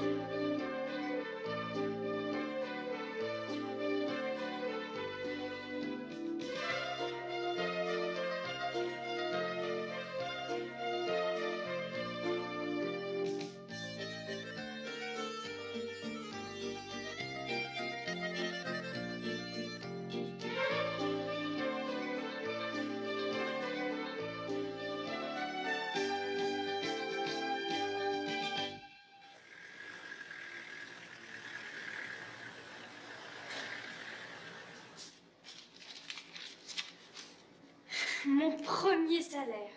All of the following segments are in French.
うん。Mon premier salaire.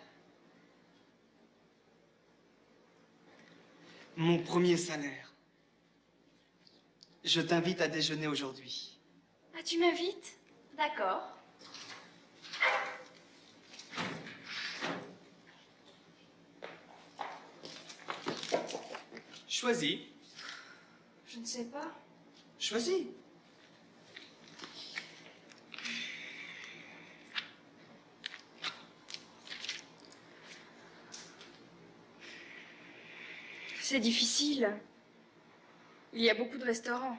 Mon premier salaire. Je t'invite à déjeuner aujourd'hui. Ah, tu m'invites D'accord. Choisis. Je ne sais pas. Choisis. C'est difficile. Il y a beaucoup de restaurants.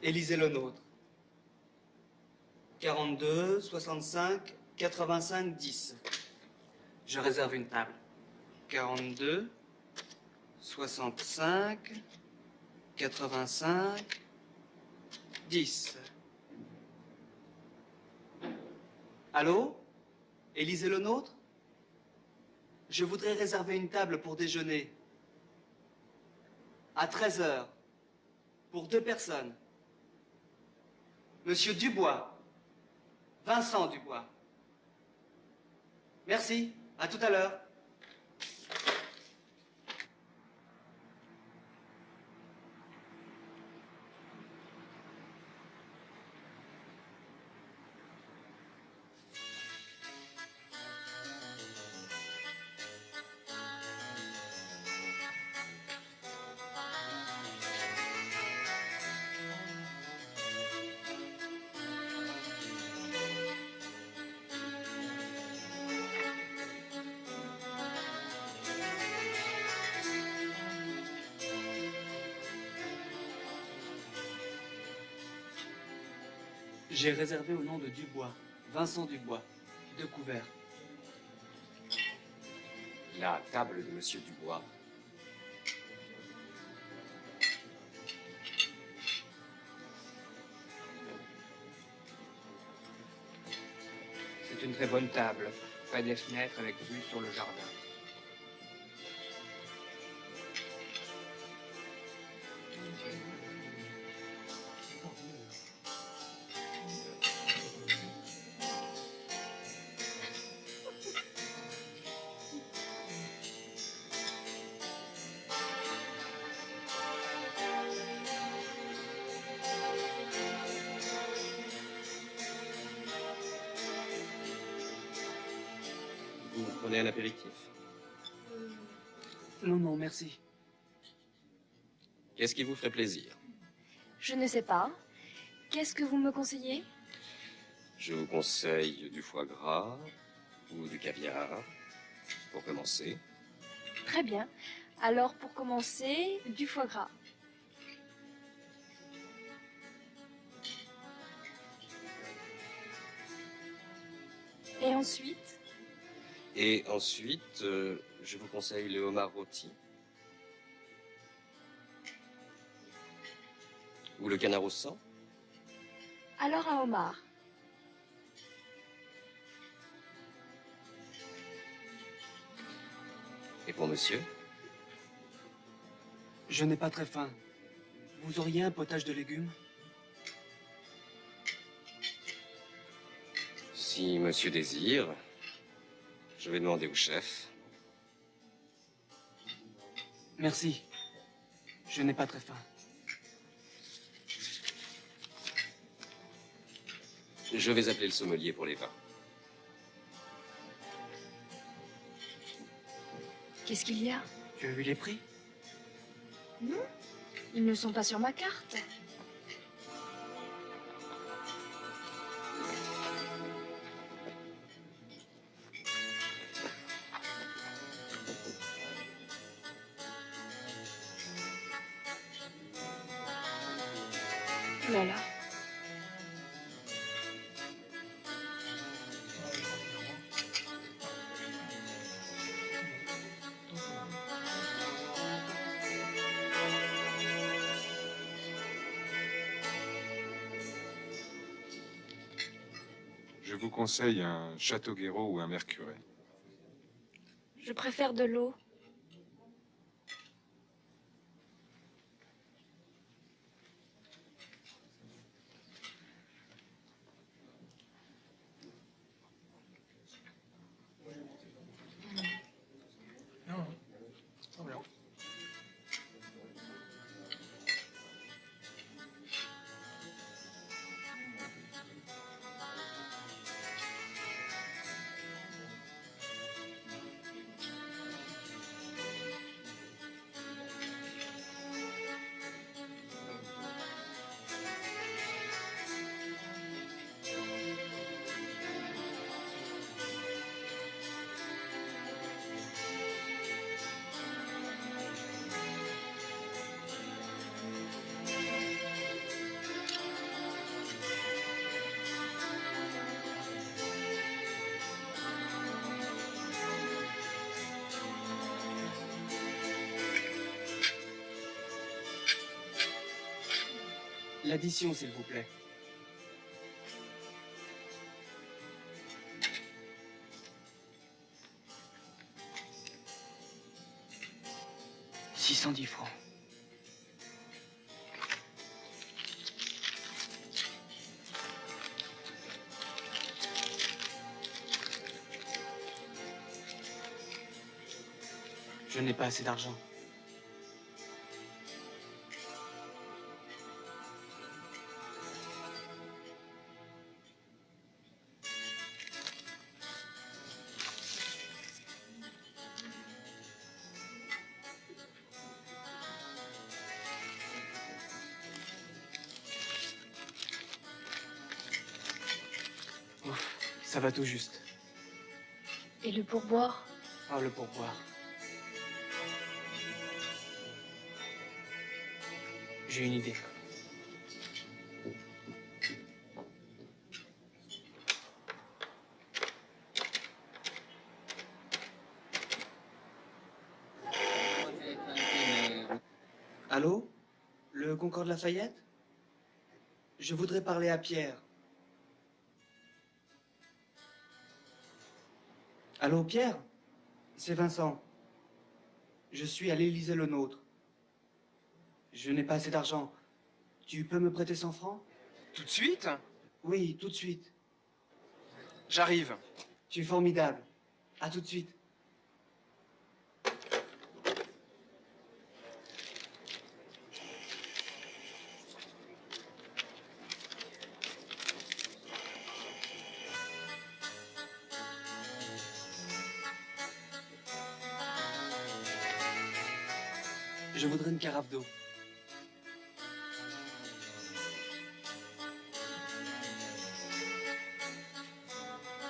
Élisez le nôtre. 42, 65, 85, 10. Je réserve une table. 42, 65, 85, 10. Allô? Élisez le nôtre Je voudrais réserver une table pour déjeuner. À 13 heures. Pour deux personnes. Monsieur Dubois. Vincent Dubois. Merci. À tout à l'heure. J'ai réservé au nom de Dubois, Vincent Dubois, deux couverts. La table de Monsieur Dubois. C'est une très bonne table, près des fenêtres avec vue sur le jardin. Prenez un apéritif Non, non, merci. Qu'est-ce qui vous ferait plaisir? Je ne sais pas. Qu'est-ce que vous me conseillez? Je vous conseille du foie gras ou du caviar, pour commencer. Très bien. Alors, pour commencer, du foie gras. Et ensuite? Et ensuite, euh, je vous conseille le homard rôti. Ou le canard au sang. Alors un homard. Et pour monsieur? Je n'ai pas très faim. Vous auriez un potage de légumes? Si monsieur désire, je vais demander au chef. Merci. Je n'ai pas très faim. Je vais appeler le sommelier pour les vins. Qu'est-ce qu'il y a? Tu as vu les prix? Non, ils ne sont pas sur ma carte. Vous conseille un Château Guéraud ou un Mercuret? Je préfère de l'eau. L'addition, s'il vous plaît. Six cent dix francs. Je n'ai pas assez d'argent. Ça va tout juste. Et le pourboire? Ah, le pourboire. J'ai une idée. Allô? Le Concorde Lafayette? Je voudrais parler à Pierre. Allô, Pierre? C'est Vincent. Je suis à l'Élysée le Nôtre. Je n'ai pas assez d'argent. Tu peux me prêter 100 francs? Tout de suite? Oui, tout de suite. J'arrive. Tu es formidable. À tout de suite. Je voudrais une carafe d'eau.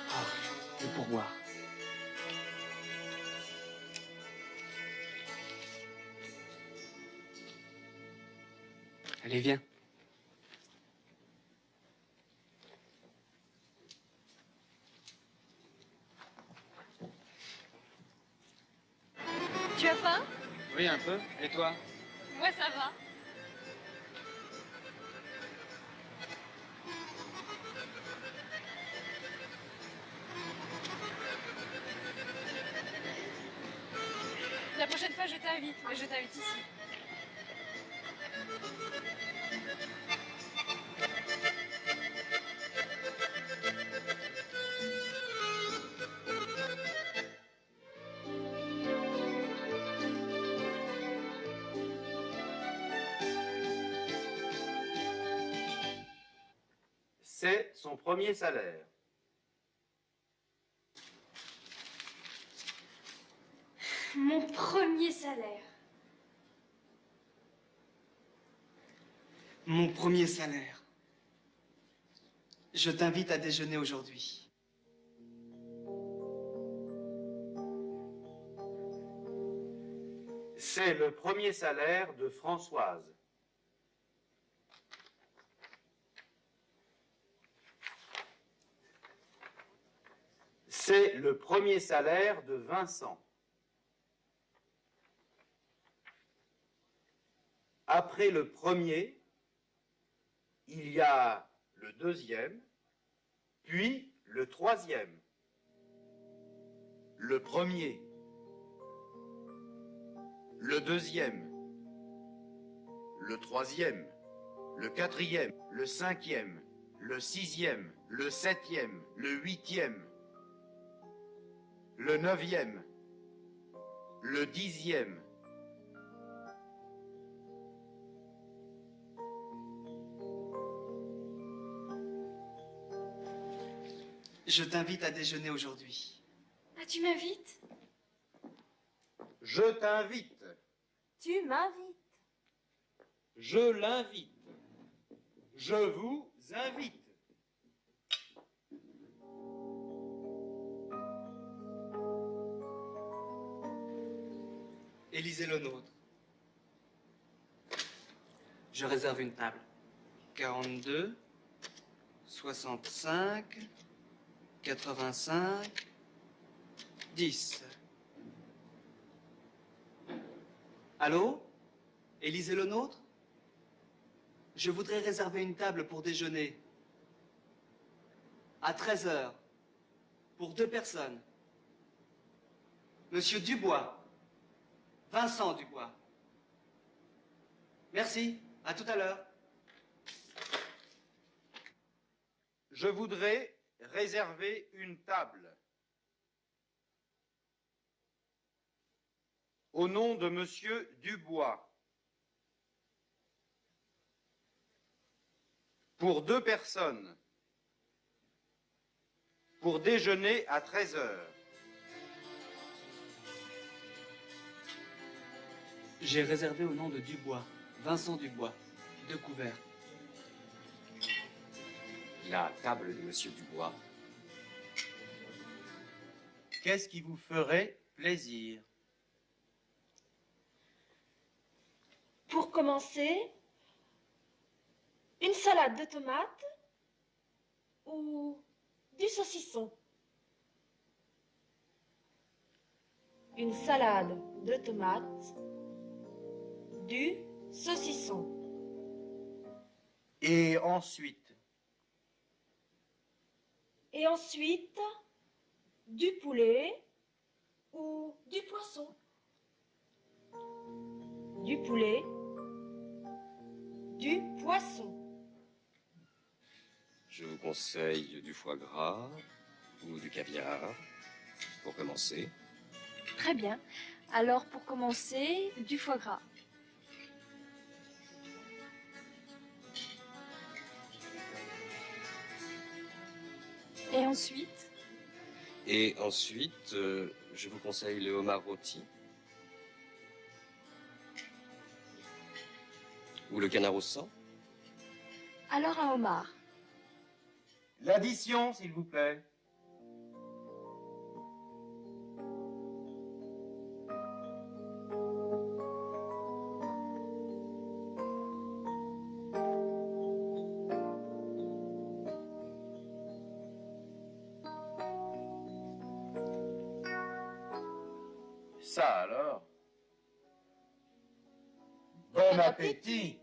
Ah, le pourboire. Allez, viens. Tu as faim? Oui, un peu. Et toi Moi, ça va. La prochaine fois, je t'invite. Mais je t'invite ici. Son premier salaire. Mon premier salaire. Mon premier salaire. Je t'invite à déjeuner aujourd'hui. C'est le premier salaire de Françoise. C'est le premier salaire de Vincent. Après le premier, il y a le deuxième, puis le troisième. Le premier, le deuxième, le troisième, le quatrième, le cinquième, le sixième, le septième, le huitième, le neuvième, le dixième, Je t'invite à déjeuner aujourd'hui. Ah, tu m'invites? Je t'invite, Tu m'invites. je l'invite, je vous invite. Élisez le nôtre. Je réserve une table. 42, 65, 85, 10. Allô? Élisez le nôtre? Je voudrais réserver une table pour déjeuner. À 13 heures. Pour deux personnes. Monsieur Dubois. Vincent Dubois. Merci. À tout à l'heure. Je voudrais réserver une table. Au nom de Monsieur Dubois. Pour deux personnes. Pour déjeuner à 13 heures. J'ai réservé au nom de Dubois. Vincent Dubois. Deux couverts. La table de Monsieur Dubois. Qu'est-ce qui vous ferait plaisir? Pour commencer, une salade de tomates ou du saucisson. Une salade de tomates, du saucisson. Et ensuite? Et ensuite, du poulet ou du poisson. Du poulet, du poisson. Je vous conseille du foie gras ou du caviar, pour commencer. Très bien. Alors, pour commencer, du foie gras. Et ensuite Et ensuite, euh, je vous conseille le homard rôti. Ou le canard au sang. Alors un homard. L'addition, s'il vous plaît. Bon appétit